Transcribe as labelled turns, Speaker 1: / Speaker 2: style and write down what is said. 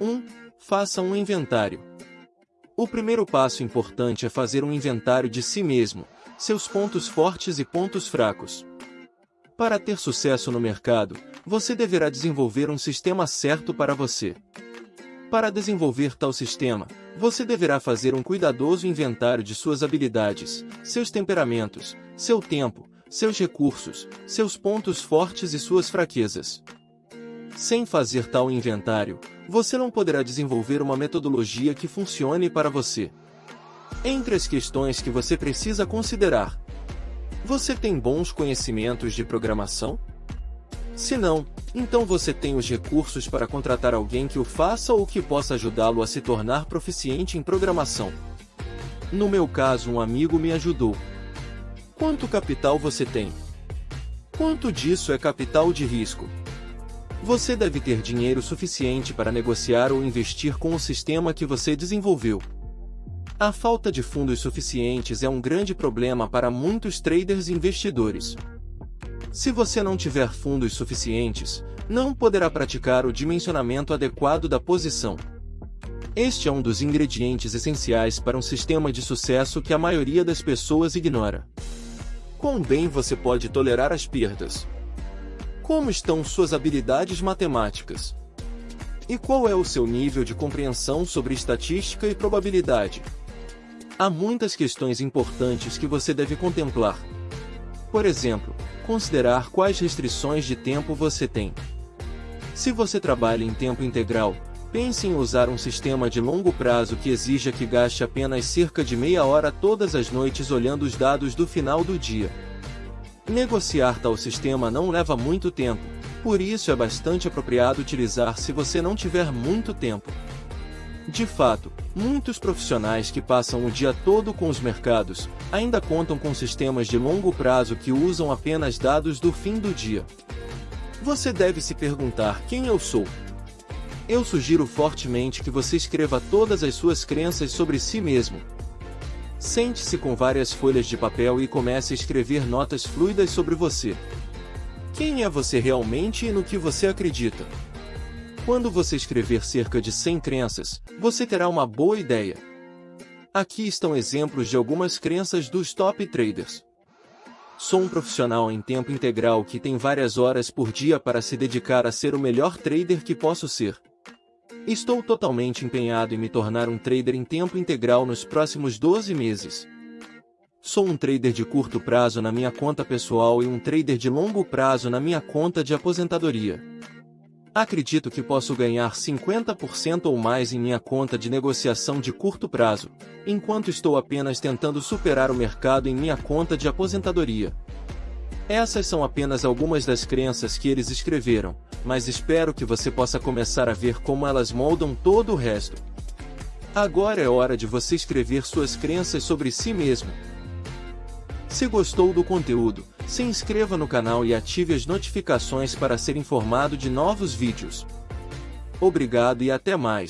Speaker 1: 1. Faça um inventário. O primeiro passo importante é fazer um inventário de si mesmo, seus pontos fortes e pontos fracos. Para ter sucesso no mercado, você deverá desenvolver um sistema certo para você. Para desenvolver tal sistema, você deverá fazer um cuidadoso inventário de suas habilidades, seus temperamentos, seu tempo, seus recursos, seus pontos fortes e suas fraquezas. Sem fazer tal inventário, você não poderá desenvolver uma metodologia que funcione para você. Entre as questões que você precisa considerar, você tem bons conhecimentos de programação? Se não, então você tem os recursos para contratar alguém que o faça ou que possa ajudá-lo a se tornar proficiente em programação. No meu caso, um amigo me ajudou. Quanto capital você tem? Quanto disso é capital de risco? Você deve ter dinheiro suficiente para negociar ou investir com o sistema que você desenvolveu. A falta de fundos suficientes é um grande problema para muitos traders e investidores. Se você não tiver fundos suficientes, não poderá praticar o dimensionamento adequado da posição. Este é um dos ingredientes essenciais para um sistema de sucesso que a maioria das pessoas ignora. Quão bem você pode tolerar as perdas? Como estão suas habilidades matemáticas? E qual é o seu nível de compreensão sobre estatística e probabilidade? Há muitas questões importantes que você deve contemplar. Por exemplo, considerar quais restrições de tempo você tem. Se você trabalha em tempo integral, pense em usar um sistema de longo prazo que exija que gaste apenas cerca de meia hora todas as noites olhando os dados do final do dia. Negociar tal sistema não leva muito tempo, por isso é bastante apropriado utilizar se você não tiver muito tempo. De fato, muitos profissionais que passam o dia todo com os mercados, ainda contam com sistemas de longo prazo que usam apenas dados do fim do dia. Você deve se perguntar quem eu sou. Eu sugiro fortemente que você escreva todas as suas crenças sobre si mesmo. Sente-se com várias folhas de papel e comece a escrever notas fluidas sobre você. Quem é você realmente e no que você acredita? Quando você escrever cerca de 100 crenças, você terá uma boa ideia. Aqui estão exemplos de algumas crenças dos top traders. Sou um profissional em tempo integral que tem várias horas por dia para se dedicar a ser o melhor trader que posso ser. Estou totalmente empenhado em me tornar um trader em tempo integral nos próximos 12 meses. Sou um trader de curto prazo na minha conta pessoal e um trader de longo prazo na minha conta de aposentadoria. Acredito que posso ganhar 50% ou mais em minha conta de negociação de curto prazo, enquanto estou apenas tentando superar o mercado em minha conta de aposentadoria. Essas são apenas algumas das crenças que eles escreveram, mas espero que você possa começar a ver como elas moldam todo o resto. Agora é hora de você escrever suas crenças sobre si mesmo. Se gostou do conteúdo, se inscreva no canal e ative as notificações para ser informado de novos vídeos. Obrigado e até mais.